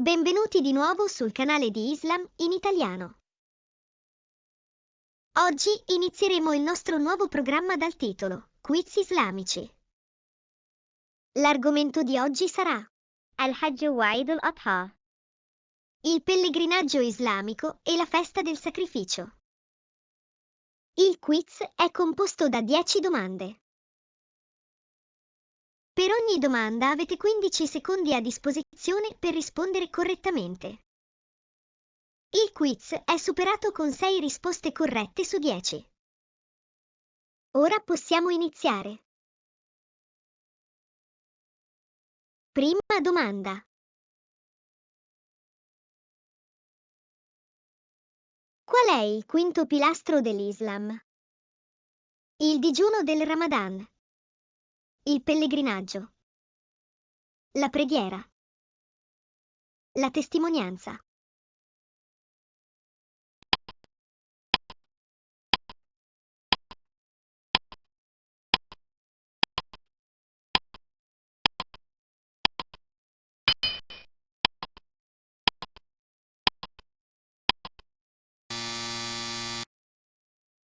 Benvenuti di nuovo sul canale di Islam in italiano. Oggi inizieremo il nostro nuovo programma dal titolo Quiz islamici. L'argomento di oggi sarà Al-Hajj wa Eid al-Adha. il pellegrinaggio islamico e la festa del sacrificio. Il quiz è composto da 10 domande. Per ogni domanda avete 15 secondi a disposizione per rispondere correttamente. Il quiz è superato con 6 risposte corrette su 10. Ora possiamo iniziare. Prima domanda. Qual è il quinto pilastro dell'Islam? Il digiuno del Ramadan. Il pellegrinaggio. La preghiera. La testimonianza.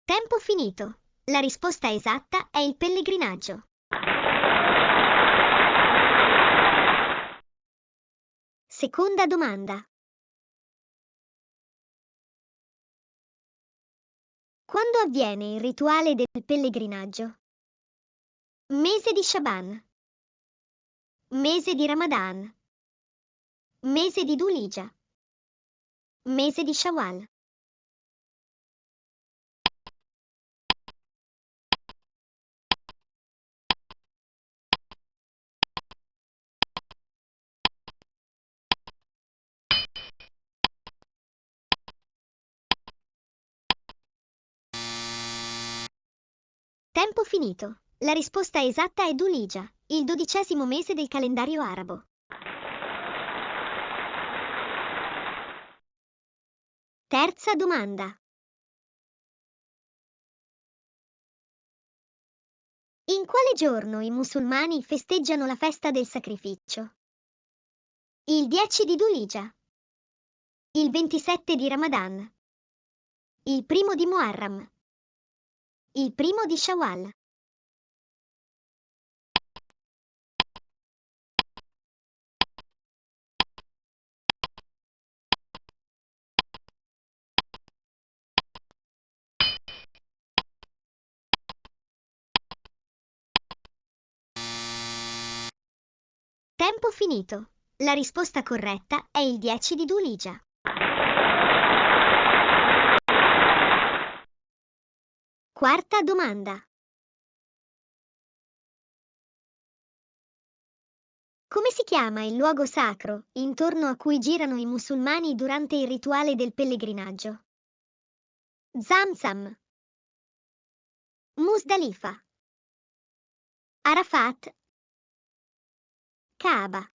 Tempo finito. La risposta esatta è il pellegrinaggio. Seconda domanda. Quando avviene il rituale del pellegrinaggio? Mese di Shaban. Mese di Ramadan. Mese di Dulija. Mese di Shawwal. Tempo finito. La risposta esatta è Dulija, il dodicesimo mese del calendario arabo. Terza domanda. In quale giorno i musulmani festeggiano la festa del sacrificio? Il 10 di Dulija. Il 27 di Ramadan. Il primo di Muharram. Il primo di Shawwal. Tempo finito. La risposta corretta è il 10 di Dulija. Quarta domanda. Come si chiama il luogo sacro intorno a cui girano i musulmani durante il rituale del pellegrinaggio? Zamzam. Musdalifa. Arafat. Kaaba.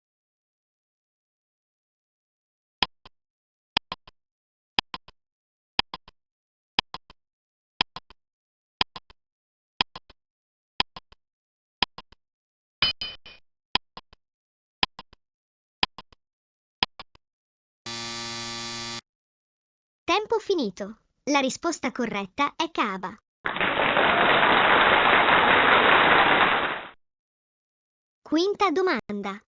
Tempo finito. La risposta corretta è Kaaba. Quinta domanda.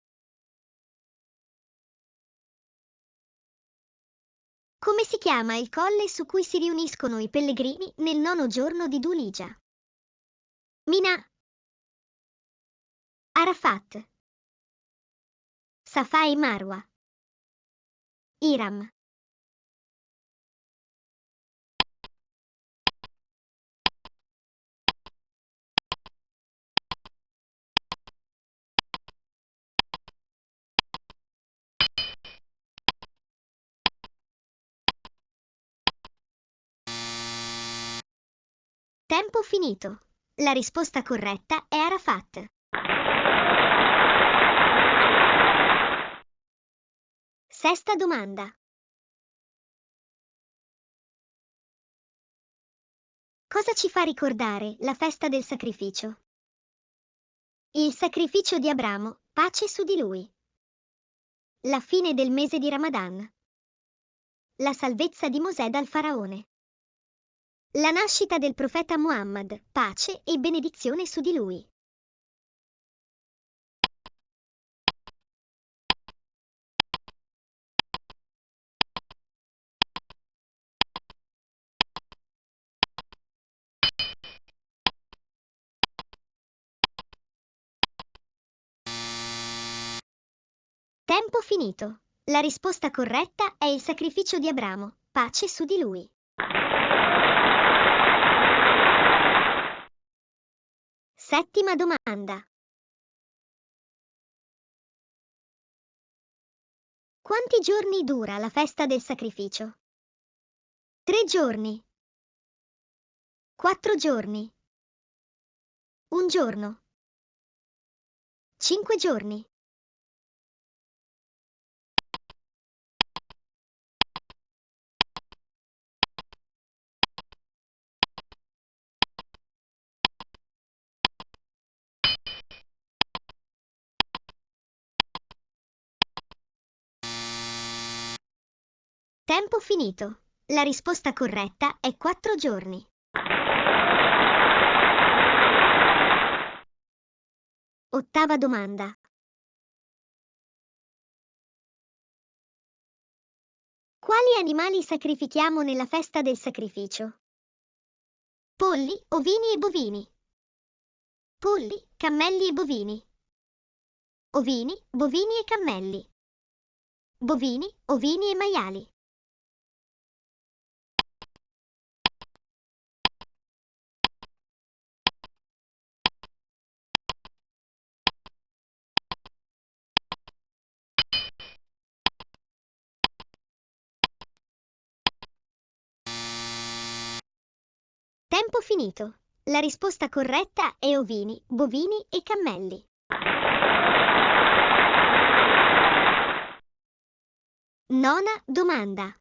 Come si chiama il colle su cui si riuniscono i pellegrini nel nono giorno di Dulija? Mina. Arafat. Safa e Marwa. Iram. Tempo finito. La risposta corretta è Arafat. Sesta domanda. Cosa ci fa ricordare la festa del sacrificio? Il sacrificio di Abramo, pace su di lui. La fine del mese di Ramadan. La salvezza di Mosè dal faraone. La nascita del profeta Muhammad, pace e benedizione su di lui. Tempo finito. La risposta corretta è il sacrificio di Abramo, pace su di lui. Settima domanda. Quanti giorni dura la festa del sacrificio? Tre giorni. Quattro giorni. Un giorno. Cinque giorni. Tempo finito. La risposta corretta è quattro giorni. Ottava domanda. Quali animali sacrifichiamo nella festa del sacrificio? Polli, ovini e bovini. Polli, cammelli e bovini. Ovini, bovini e cammelli. Bovini, ovini e maiali. Tempo finito. La risposta corretta è ovini, bovini e cammelli. Nona domanda.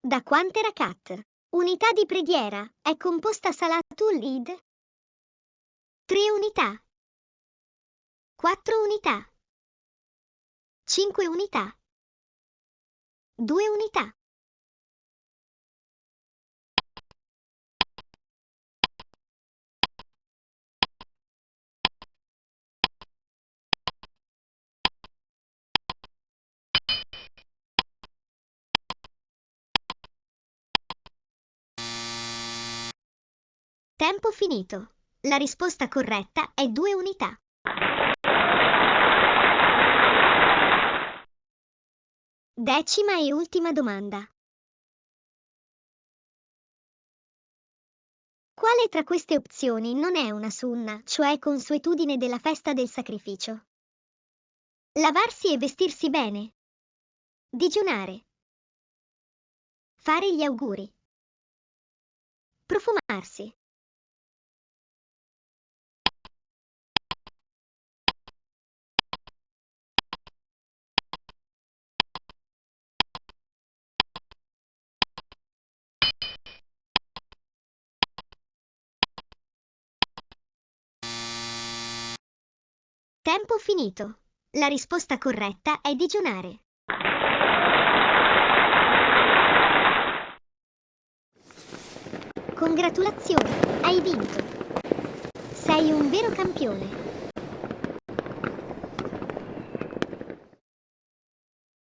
Da quante rakat? Unità di preghiera è composta Salatul Eid? 3 unità. 4 unità. 5 unità. 2 unità. Tempo finito. La risposta corretta è due unità. Decima e ultima domanda. Quale tra queste opzioni non è una sunna, cioè consuetudine della festa del sacrificio? Lavarsi e vestirsi bene. Digiunare. Fare gli auguri. Profumarsi. Tempo finito. La risposta corretta è digiunare. Congratulazioni, hai vinto. Sei un vero campione.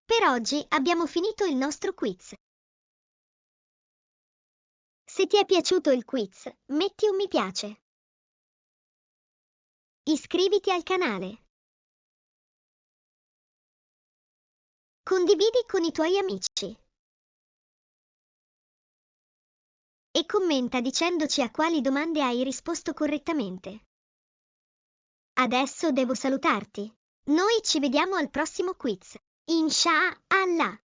Per oggi abbiamo finito il nostro quiz. Se ti è piaciuto il quiz, metti un mi piace. Iscriviti al canale. Condividi con i tuoi amici. E commenta dicendoci a quali domande hai risposto correttamente. Adesso devo salutarti. Noi ci vediamo al prossimo quiz. Inshallah.